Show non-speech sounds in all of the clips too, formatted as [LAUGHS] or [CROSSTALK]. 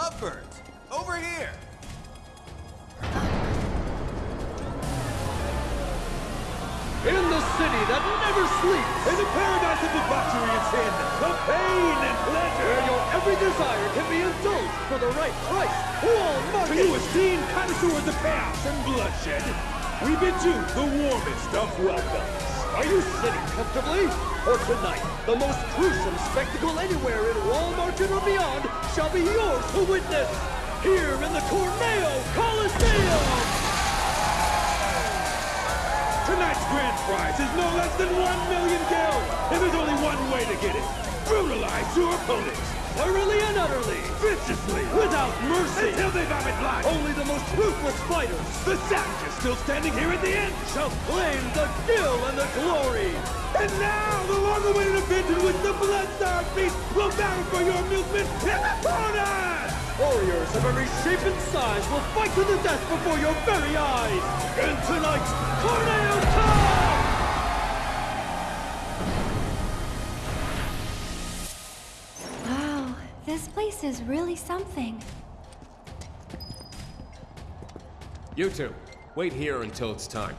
expert. Over here. In the city that never sleeps. In the paradise of debauchery and sin, The pain and pleasure. Where your every desire can be indulged for the right price. Wall To Market. you esteemed connoisseurs of chaos and bloodshed, we bid you the warmest of welcomes. Are you sitting comfortably? For tonight, the most gruesome spectacle anywhere in Wall Market or beyond shall be yours to witness. Here in the Corneo Coliseum. Tonight's grand prize is no less than one million gil, and there's only one way to get it. Brutalize your opponents, Thoroughly and utterly. viciously, Without mercy. until they vomit blood. Only the most ruthless fighters The savages still standing here at the end. shall claim the gil and the glory. And now, the long-awaited event in which the Bloodstar Beast will battle for your amusement in the corner! Warriors of every shape and size will fight to the death before your very eyes. In tonight's Corneo Cup! This is really something. You two, wait here until it's time.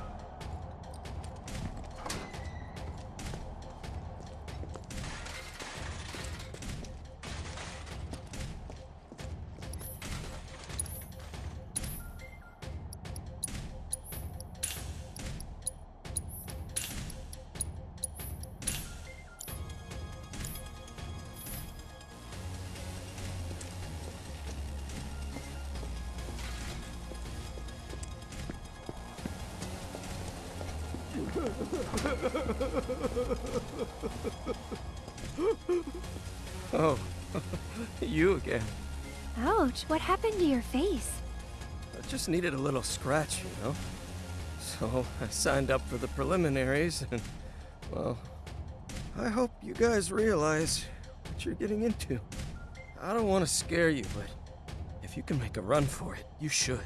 Ouch, what happened to your face? I just needed a little scratch, you know? So I signed up for the preliminaries, and, well, I hope you guys realize what you're getting into. I don't want to scare you, but if you can make a run for it, you should.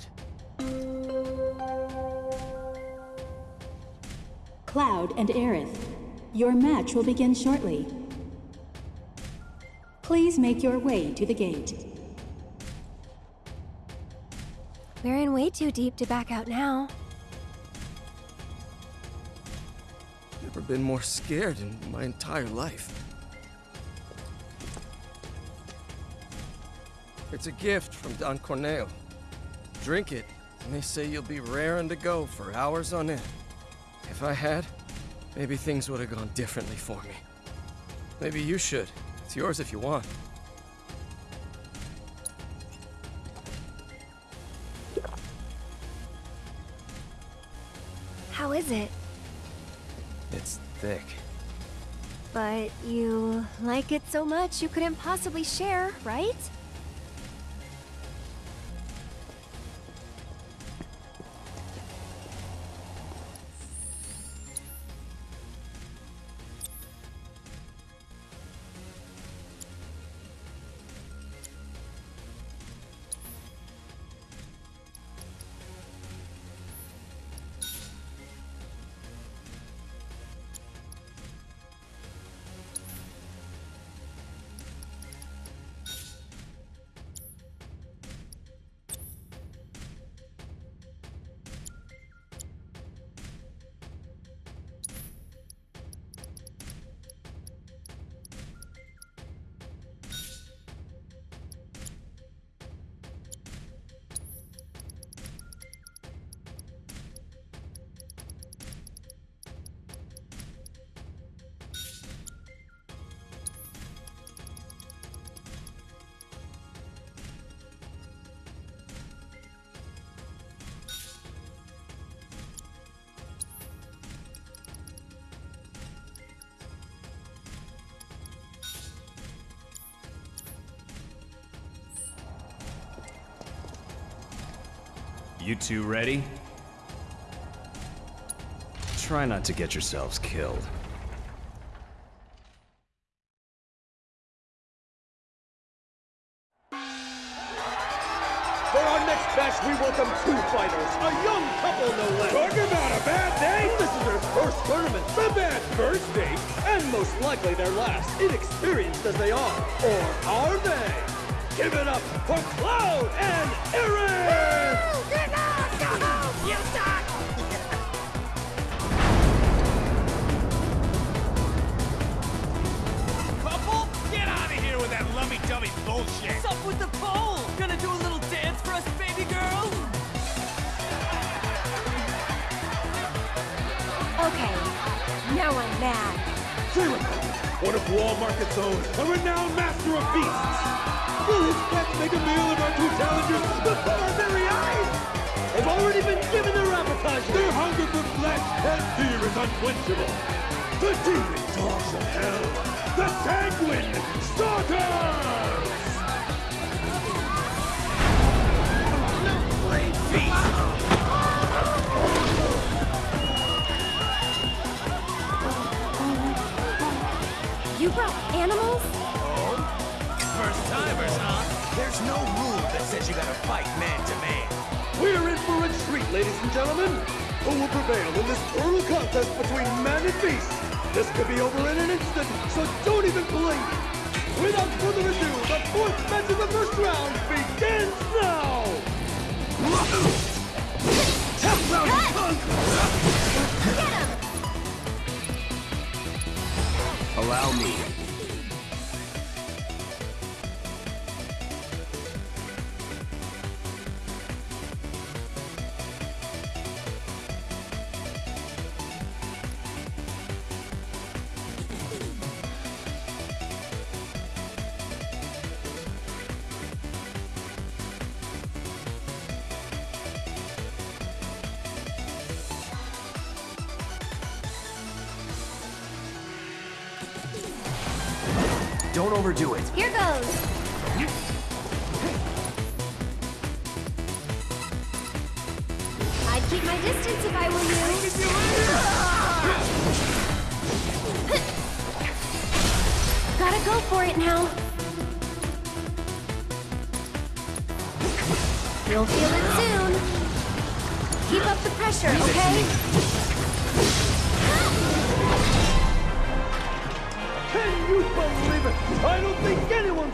Cloud and Aerith, your match will begin shortly. Please make your way to the gate. We're in way too deep to back out now. Never been more scared in my entire life. It's a gift from Don Corneo. Drink it, and they say you'll be raring to go for hours on end. If I had, maybe things would have gone differently for me. Maybe you should. It's yours if you want. Is it? It's thick. But you like it so much you couldn't possibly share, right? You two ready? Try not to get yourselves killed. For Cloud and Aerith! Couple? Get out of here with that lummy-dummy bullshit! What's up with the pole? Gonna do a little dance for us, baby girl? Okay, now I'm mad. Zero, one of Wall Market's own, a renowned master of beasts. Will his pets make a meal of our two challengers before our very eyes? They've already been given their appetizer! Their hunger for flesh and fear is unquenchable. The demon dogs of hell, the sanguine starters! You brought animals? First timers, huh? There's no rule that says you gotta fight man to man. We're in for a treat, ladies and gentlemen! Who will prevail in this brutal contest between man and beast? This could be over in an instant, so don't even blink! Without further ado, the fourth match of the first round begins now! Allow me. Overdo it. Here goes. I'd keep my distance if I were you. Gotta go for it now. You'll feel it soon. Keep up the pressure, okay?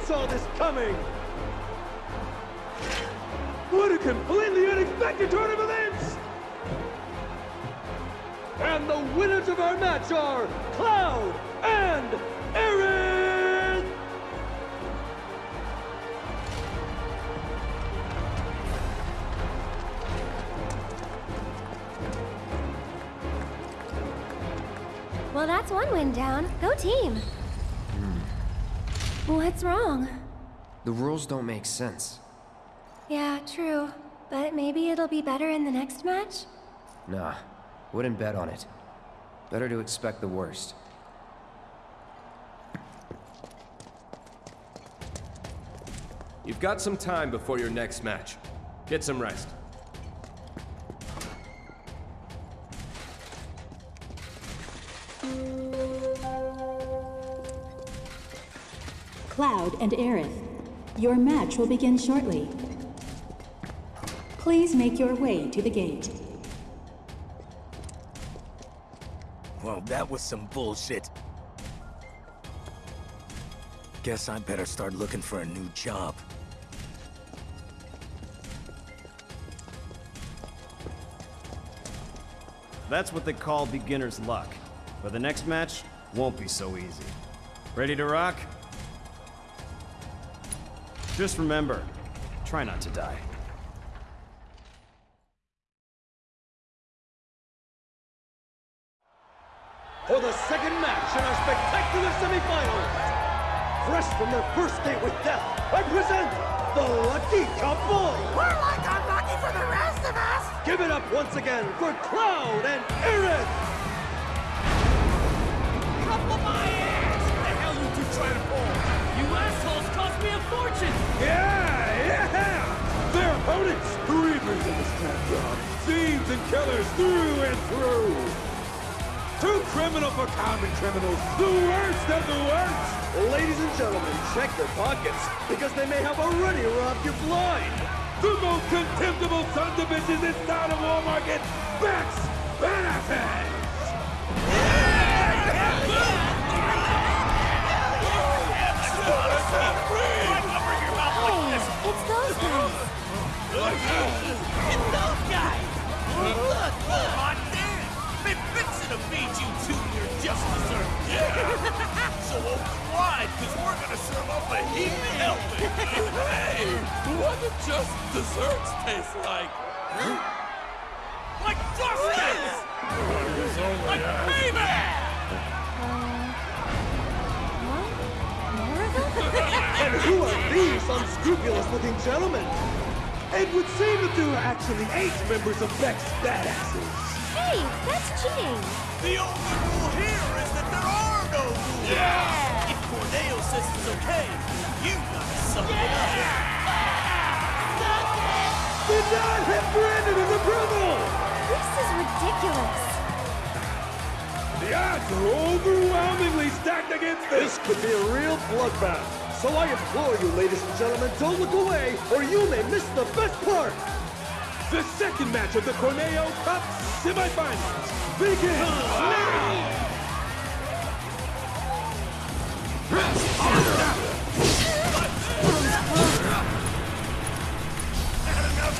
Saw this coming! What a completely unexpected turn of events! And the winners of our match are Cloud and Aerith! Well, that's one win down. Go team. What's wrong? The rules don't make sense. Yeah, true. But maybe it'll be better in the next match? Nah, wouldn't bet on it. Better to expect the worst. You've got some time before your next match. Get some rest. Cloud and Aerith, your match will begin shortly. Please make your way to the gate. Well, that was some bullshit. Guess I better start looking for a new job. That's what they call beginner's luck. But the next match won't be so easy. Ready to rock? Just remember, try not to die. For the second match in our spectacular semifinals, fresh from their first date with death, I present the Lucky Couple! We're like unlucky for the rest of us! Give it up once again for Cloud and Aerith! Couple my ass! What The hell you two trying to pull? You assholes cost me a fortune! Yeah, yeah! Their opponents, the reapers of the scrap thieves and killers through and through. Too criminal for common criminals, the worst of the worst. Ladies and gentlemen, check your pockets, because they may have already robbed you blind! The most contemptible sons of bitches inside of Wall Market, Bex Benefits! Oh It's those guys. It's those guys! Look, look! Hot damn! Been fixing to feed you two your just dessert. So open wide, cause we're gonna serve up a heaping helping. hey! What do just desserts taste like? Like justice! These unscrupulous-looking gentlemen? It would seem that there are actually eight members of Beck's Badasses. Hey, that's cheating. The only rule here is that there are no rules. Yeah! If Corneo says it's okay, you gotta suck it up. Did not have Brandon as approval! This is ridiculous. The odds are overwhelmingly stacked against this. This could be a real bloodbath. So I implore you, ladies and gentlemen, don't look away, or you may miss the best part. The second match of the Corneo Cup semifinals begins now!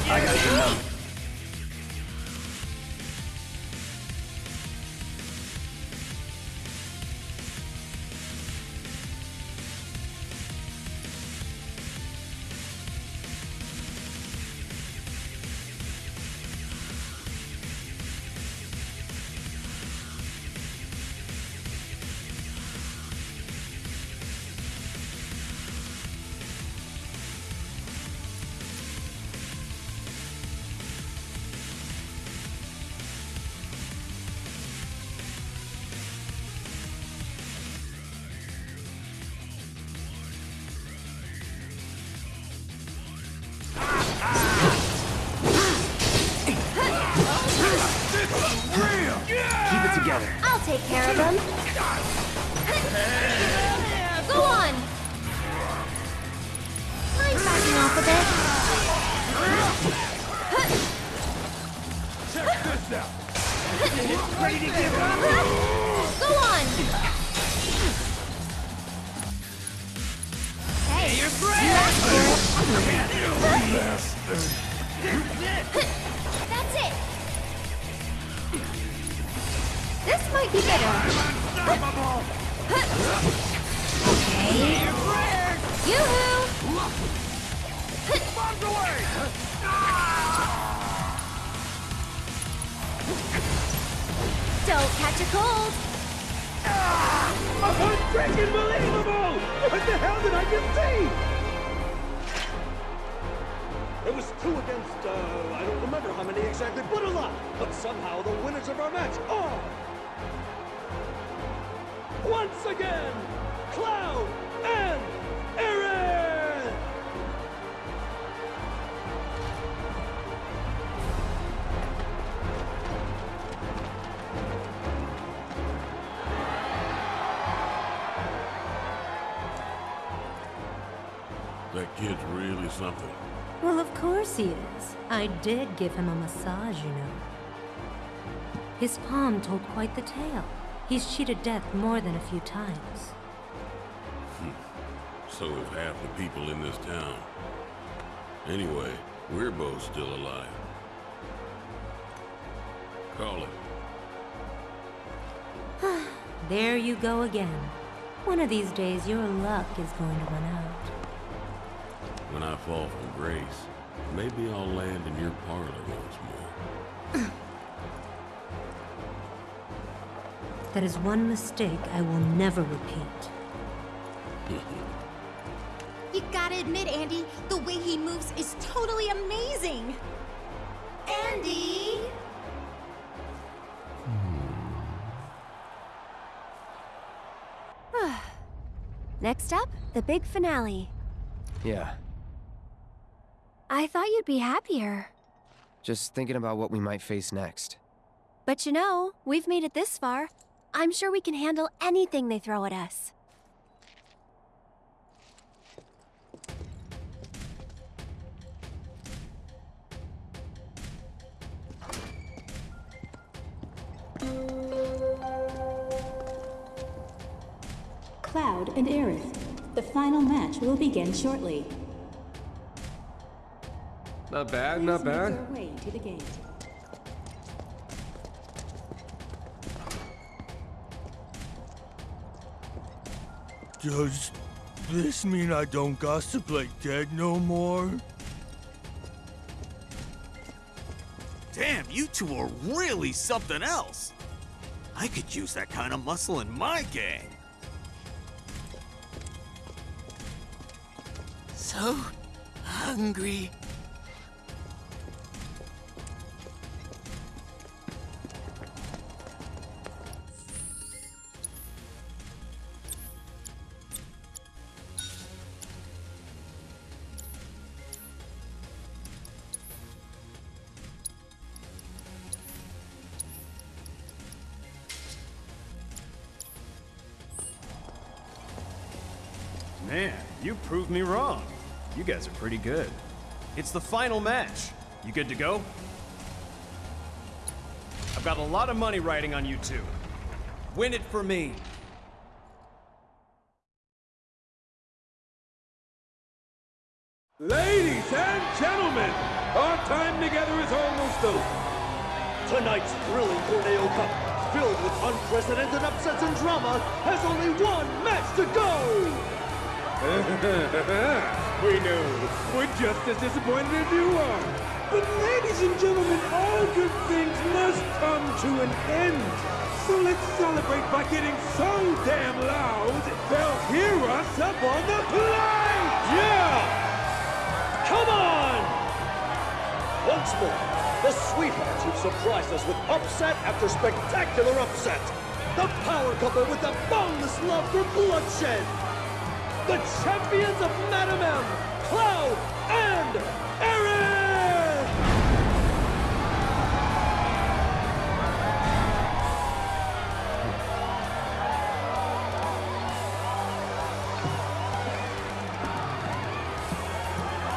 Keep something. Well, of course he is. I did give him a massage, you know. His palm told quite the tale. He's cheated death more than a few times. Hmm. So have half the people in this town. Anyway, we're both still alive. Call it. [SIGHS] There you go again. One of these days, your luck is going to run out. When I fall from grace, maybe I'll land in your parlor once more. [LAUGHS] That is one mistake I will never repeat. [LAUGHS] You gotta admit, Andy, the way he moves is totally amazing. Andy! Hmm. [SIGHS] Next up, the big finale. Yeah, I thought you'd be happier. just thinking about what we might face next. But you know, we've made it this far. I'm sure we can handle anything they throw at us. Cloud and Aerith. The final match will begin shortly. Not bad, not bad. your way to the gate. Does this mean I don't gossip like dead no more? Damn, you two are really something else. I could use that kind of muscle in my gang. So hungry. Man, you proved me wrong. You guys are pretty good. It's the final match. You good to go? I've got a lot of money riding on you two. Win it for me. Ladies and gentlemen, our time together is almost over. Tonight's thrilling Corneo Cup, filled with unprecedented upsets and drama, has only one match to go! [LAUGHS] we know. We're just as disappointed as you are. But ladies and gentlemen, all good things must come to an end. So let's celebrate by getting so damn loud, they'll hear us up on the plate! Yeah! Come on! Once more, the sweethearts who've surprised us with upset after spectacular upset. The power couple with the boundless love for bloodshed. The champions of Madam M, Cloud and Aerith!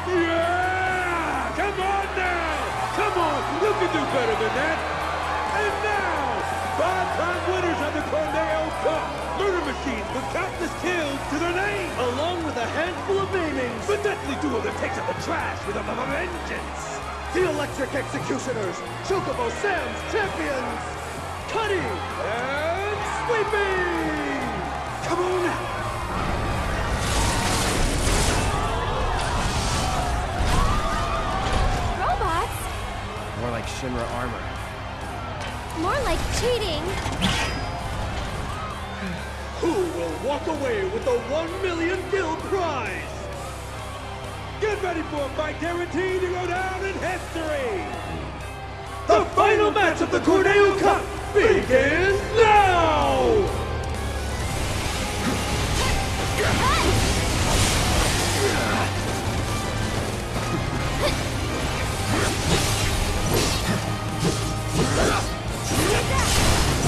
Yeah! Come on now! Come on! You can do better than that! And now, five-time winners of the Corneo Cup! Murder machines with countless kills to their name! Along with a handful of maimings, The deadly duo that takes up the trash with a v- v- vengeance! the Electric Executioners, Chocobo Sam's champions, Cutter and Sweeper! Come on now! Robots? More like Shinra armor. More like cheating. Who will walk away with the 1 million gil prize? Get ready for a fight guaranteed to go down in history! The final match of the Corneo Cup begins now!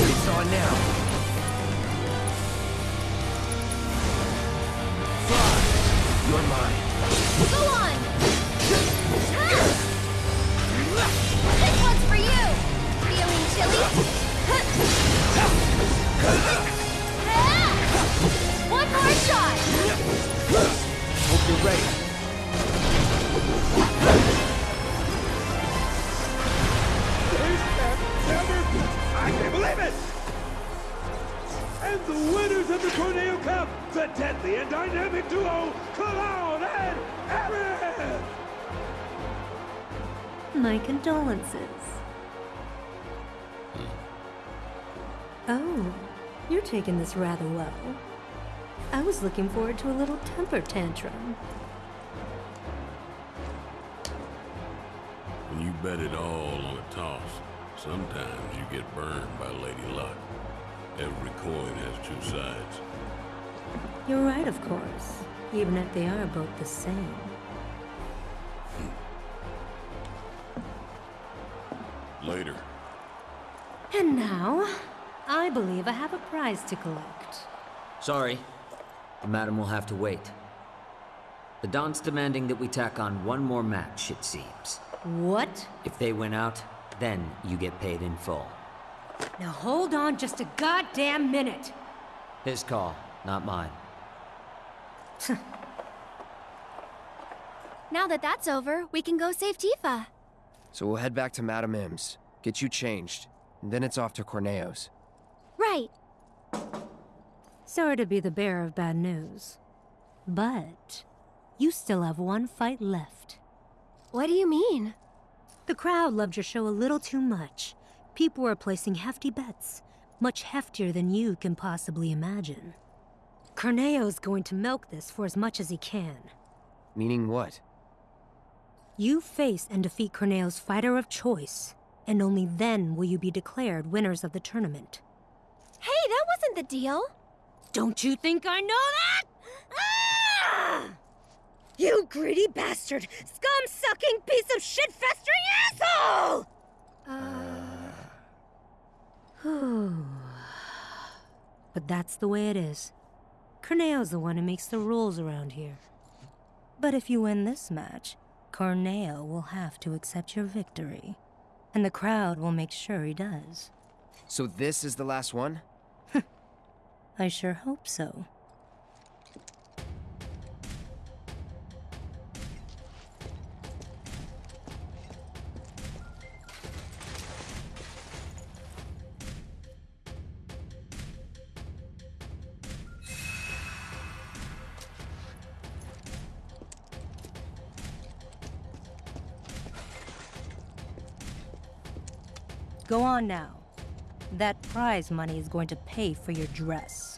It's on now. One more shot! Hope you're ready. This can never be! I can't believe it! And the winners of the Corneo Cup, the deadly and dynamic duo, Cloud and Aerith! My condolences. Hmm. Oh, you're taking this rather well. I was looking forward to a little temper tantrum. When you bet it all on a toss, sometimes you get burned by Lady Luck. Every coin has two sides. You're right, of course, even if they are both the same. Later. And now, I believe I have a prize to collect. Sorry. The madam will have to wait. The Don's demanding that we tack on one more match, it seems. What? If they win out, then you get paid in full. Now hold on just a goddamn minute. His call, not mine. [LAUGHS] Now that that's over, we can go save Tifa. So we'll head back to Madame M's, get you changed, and then it's off to Corneo's. Right. Sorry to be the bearer of bad news. But you still have one fight left. What do you mean? The crowd loved your show a little too much. People were placing hefty bets, much heftier than you can possibly imagine. Corneo's going to milk this for as much as he can. Meaning what? You face and defeat Corneo's fighter of choice, and only then will you be declared winners of the tournament. Hey, that wasn't the deal. Don't you think I know that? Ah! You greedy bastard! Scum-sucking piece of shit-festering asshole! Uh... but that's the way it is. Corneo's the one who makes the rules around here. But if you win this match, Corneo will have to accept your victory. And the crowd will make sure he does. So this is the last one? [LAUGHS] I sure hope so. Go on now. That prize money is going to pay for your dress.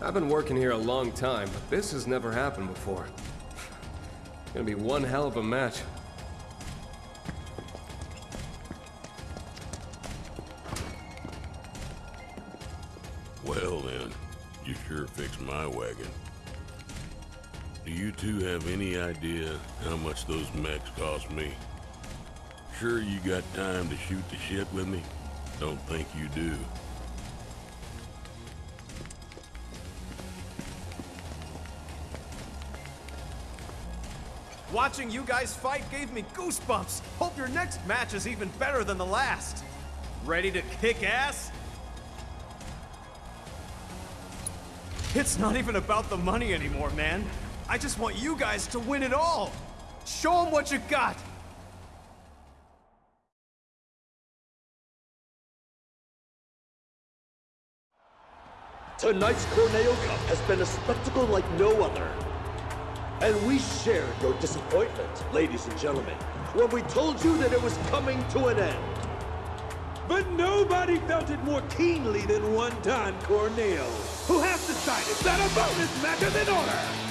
I've been working here a long time, but this has never happened before. [SIGHS] Gonna be one hell of a match. Two have any idea how much those mechs cost me? Sure you got time to shoot the shit with me? Don't think you do. Watching you guys fight gave me goosebumps. Hope your next match is even better than the last. Ready to kick ass? It's not even about the money anymore, man. I just want you guys to win it all. Show them what you got. Tonight's Corneo Cup has been a spectacle like no other. And we shared your disappointment, ladies and gentlemen, when we told you that it was coming to an end. But nobody felt it more keenly than one Don Corneo, who has decided that a bonus match is in order.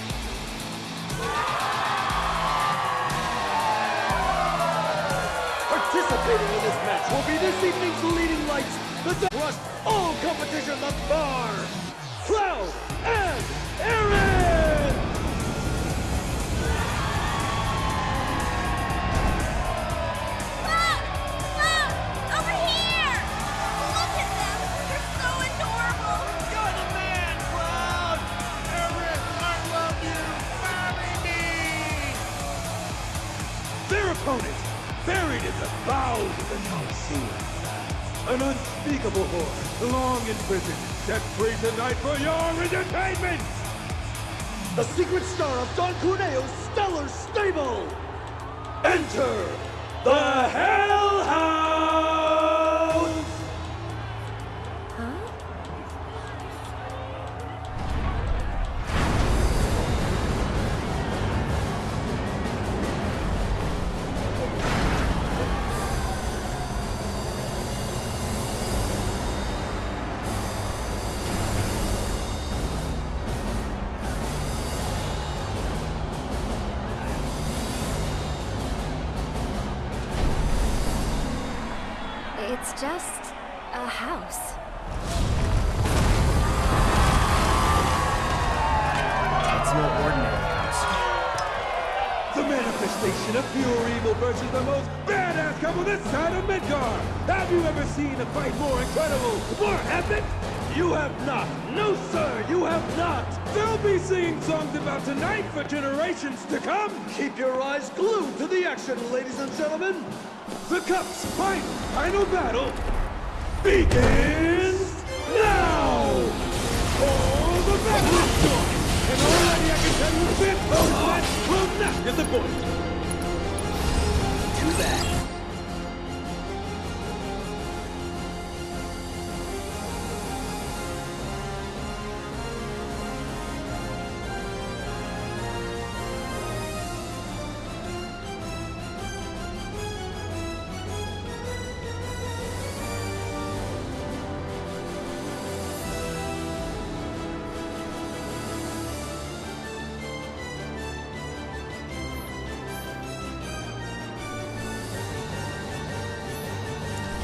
Participating in this match will be this evening's leading lights, the thrust all competition thus far, Cloud and Aerith! Opponent, buried in the bowels of the Coliseum. An unspeakable horror, long imprisoned, set free tonight for your entertainment! The secret star of Don Corneo's stellar stable! Enter the Hellhounds! Just a house. It's no ordinary house. The manifestation of pure evil versus the most badass couple this side of Midgar! Have you ever seen a fight more incredible, more epic? You have not! No, sir, you have not! They'll be singing songs about tonight for generations to come! Keep your eyes glued to the action, ladies and gentlemen! The Cup's final, final battle begins Now! Oh, the battle is done! And already I can tell you this will not get the point! Too bad.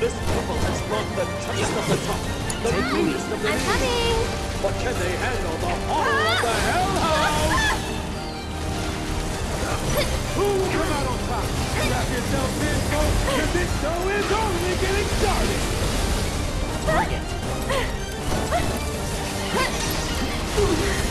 This couple has brought the taste of the top, the meanest of the I'm coming! But can they handle the horror of the ah! hellhound? Who will come out on top? Strap yourself in, folks, because this show is only getting started! Bring it. [LAUGHS]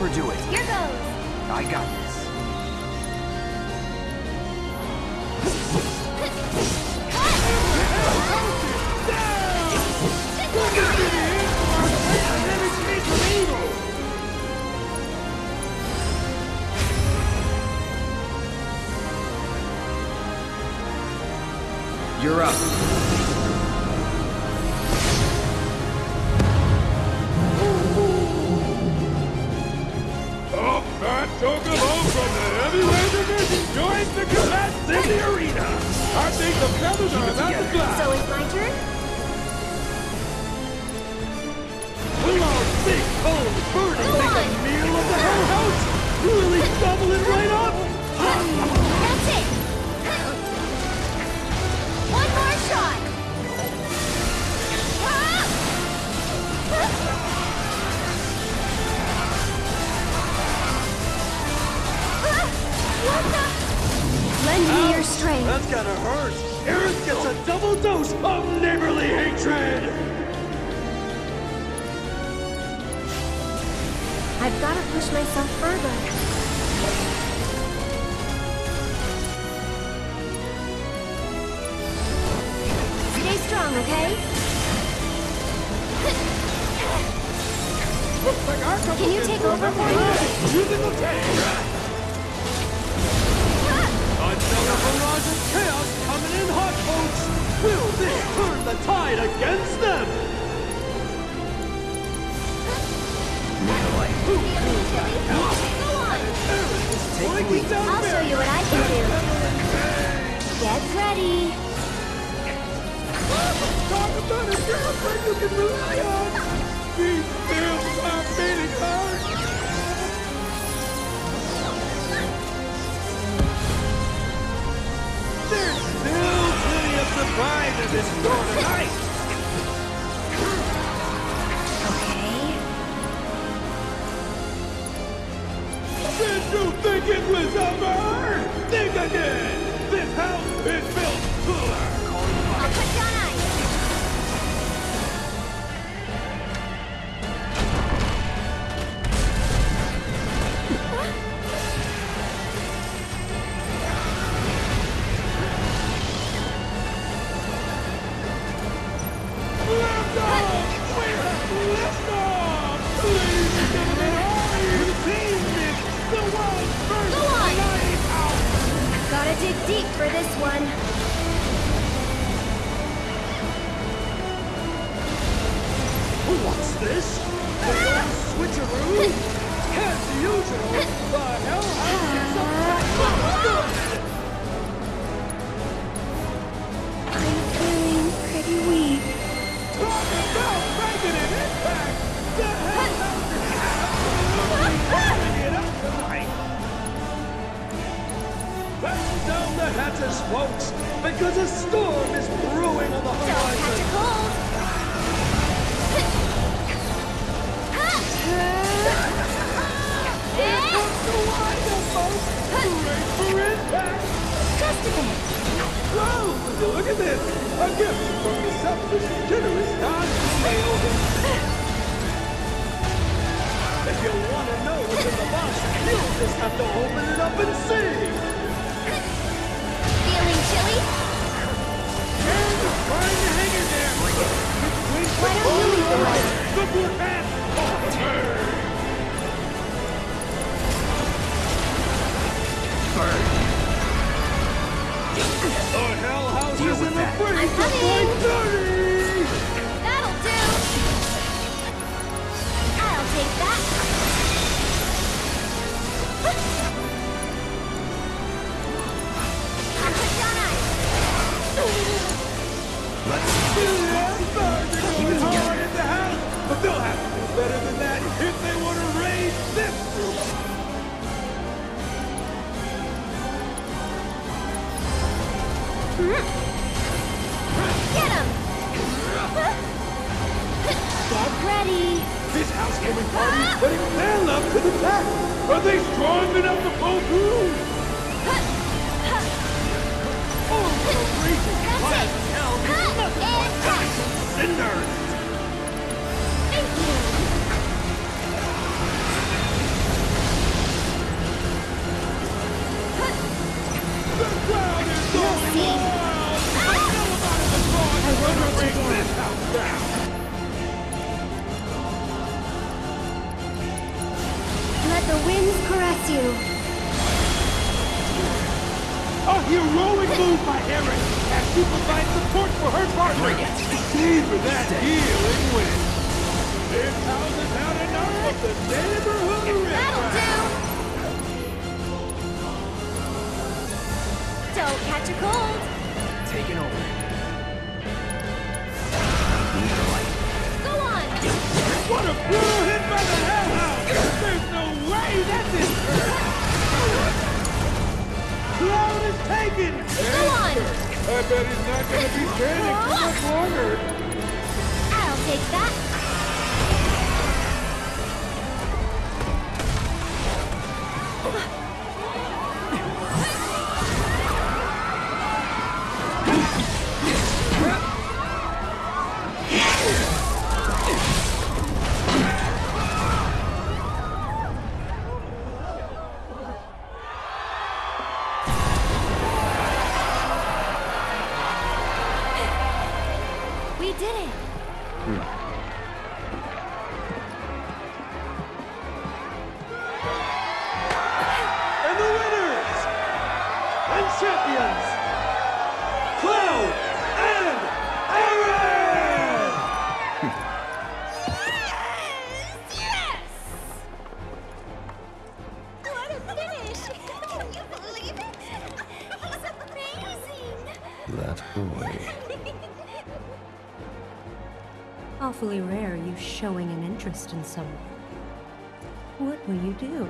overdo it. Here goes. I got this. Okay? Looks like our Can you take over for me? Using the tank. Another barrage chaos coming in hot, folks. Will this turn the tide against them? I'll show you what I can do. Get ready. Talk about a girlfriend you can rely on! These bills are beating hard! There's still plenty of surprises in store tonight! Did you think it was over? Think again! This house is built cooler! Dig deep for this one. What's this? The old switcheroo? [LAUGHS] As usual, the Hell House gets a The folks, because a storm is brewing on the horizon. Don't catch a cold. Just a bit. Whoa! Look at this! A gift from the selfish generous Don! If you want to know what's in the box, you'll just have to open it up and see! Feeling chilly? And trying to hang in there! Why don't you lead the way? the good man of the! The Hell House is in free I'm to coming. dirty! That'll do. I'll take that. Get ready. This housewarming party is putting their love to the test. Are they strong enough to pull through? [LAUGHS] Oh, what a raging blast of hell nothing but ash and cinders. Thank you. The crowd is going wild. Ah! But nobody in the cause I is gonna bring this house down. The winds caress you. A heroic move by Aerith as she provides support for her partner. Bring it. Savor that heel and win. This house has had enough of the neighborhood That'll do. Don't catch a cold. Taking over. Taken! Go on. I bet he's not gonna be standing for much longer! I'll take that. Boy. [LAUGHS] Awfully rare you showing an interest in someone. What will you do?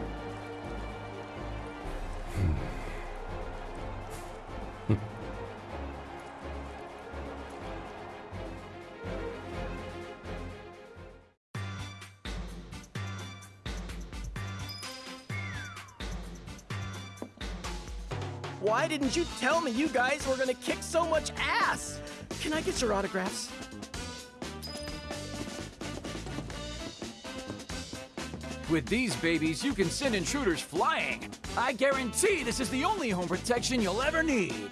Didn't you tell me you guys were gonna kick so much ass? Can I get your autographs? With these babies, you can send intruders flying. I guarantee this is the only home protection you'll ever need.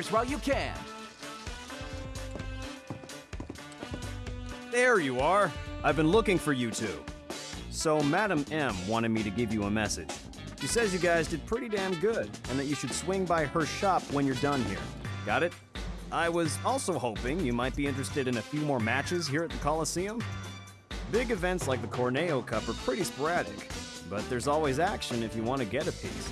Yours while you can. There you are. I've been looking for you two. So, Madam M wanted me to give you a message. She says you guys did pretty damn good, and that you should swing by her shop when you're done here. Got it? I was also hoping you might be interested in a few more matches here at the Coliseum. Big events like the Corneo Cup are pretty sporadic, but there's always action if you want to get a piece.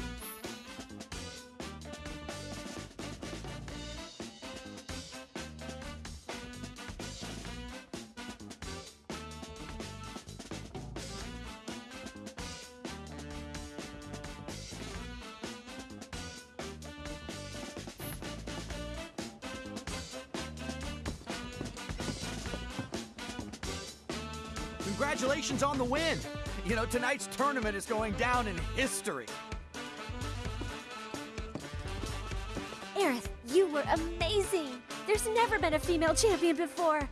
Tonight's tournament is going down in history. Aerith, you were amazing! There's never been a female champion before!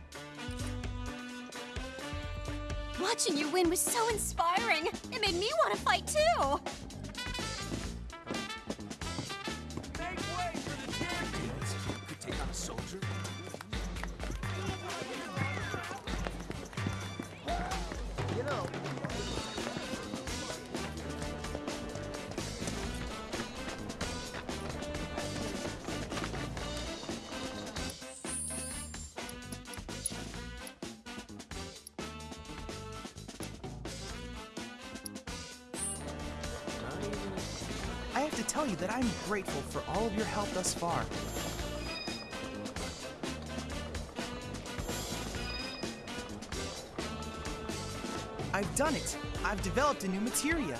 Watching you win was so inspiring! It made me want to fight too! Have to tell you that I'm grateful for all of your help thus far. I've done it. I've developed a new materia.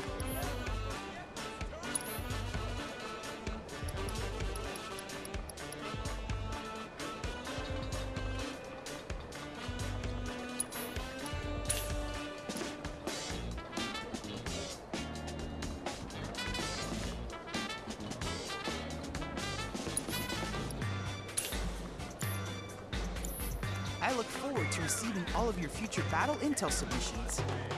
Intel submissions.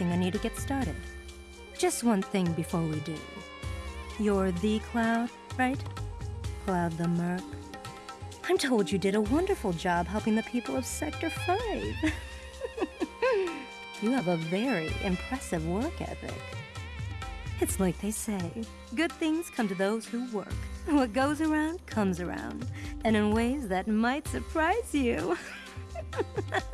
Everything I need to get started. Just one thing before we do. You're the Cloud, right? Cloud the Merc. I'm told you did a wonderful job helping the people of Sector 5. [LAUGHS] you have a very impressive work ethic. It's like they say good things come to those who work. What goes around comes around, and in ways that might surprise you. [LAUGHS]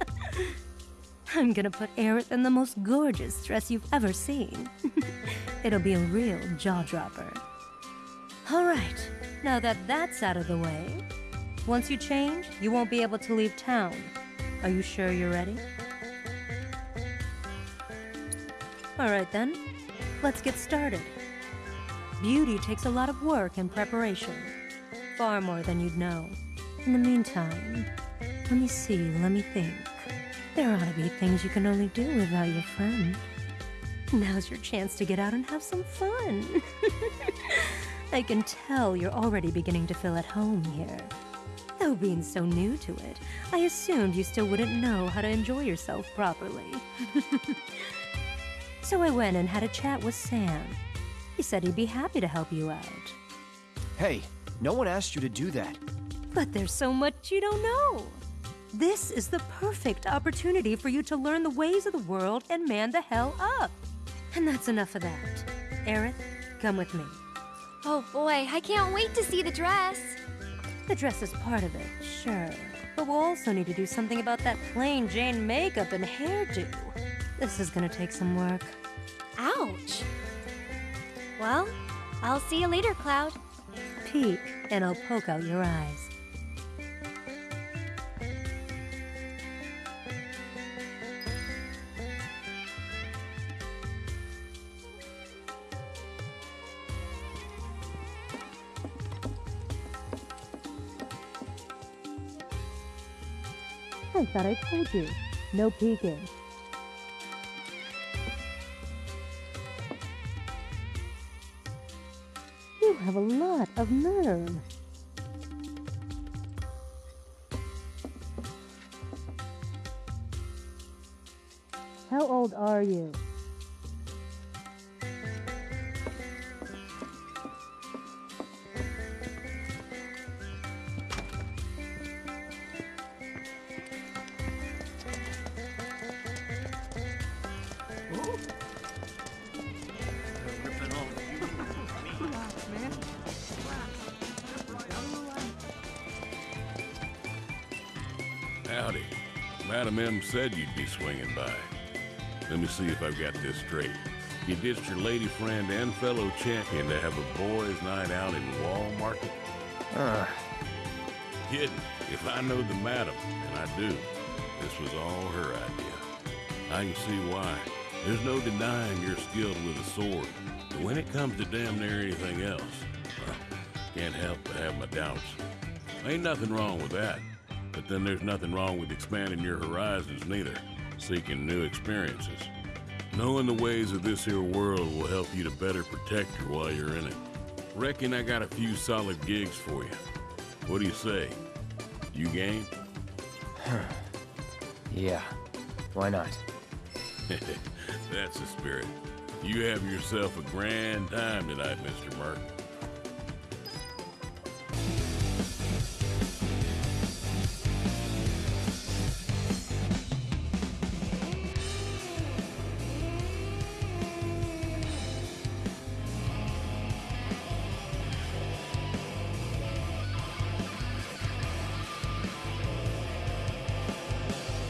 I'm gonna put Aerith in the most gorgeous dress you've ever seen. [LAUGHS] It'll be a real jaw dropper. All right, now that that's out of the way, once you change, you won't be able to leave town. Are you sure you're ready? All right then, let's get started. Beauty takes a lot of work and preparation, far more than you'd know. In the meantime, let me see, let me think. There ought to be things you can only do without your friend. Now's your chance to get out and have some fun. [LAUGHS] I can tell you're already beginning to feel at home here. Though being so new to it, I assumed you still wouldn't know how to enjoy yourself properly. [LAUGHS] so I went and had a chat with Sam. He said he'd be happy to help you out. Hey, no one asked you to do that. But there's so much you don't know. This is the perfect opportunity for you to learn the ways of the world and man the hell up. And that's enough of that. Aerith, come with me. Oh boy, I can't wait to see the dress. The dress is part of it, sure. But we'll also need to do something about that plain Jane makeup and hairdo. This is gonna take some work. Ouch. Well, I'll see you later, Cloud. Peek, and I'll poke out your eyes. I thought I told you. No peeking. You have a lot of nerve. How old are you? Howdy. Madam M said you'd be swinging by. Let me see if I've got this straight. You ditched your lady friend and fellow champion to have a boys' night out in Wall Market? Uh, Kidding. If I know the madam, and I do, this was all her idea. I can see why. There's no denying you're skilled with a sword. But when it comes to damn near anything else, well, can't help but have my doubts. Ain't nothing wrong with that. But then there's nothing wrong with expanding your horizons neither. Seeking new experiences. Knowing the ways of this here world will help you to better protect her while you're in it. Reckon I got a few solid gigs for you. What do you say? You game? [LAUGHS] yeah. Why not? That's the spirit. You have yourself a grand time tonight, Mr. Merc.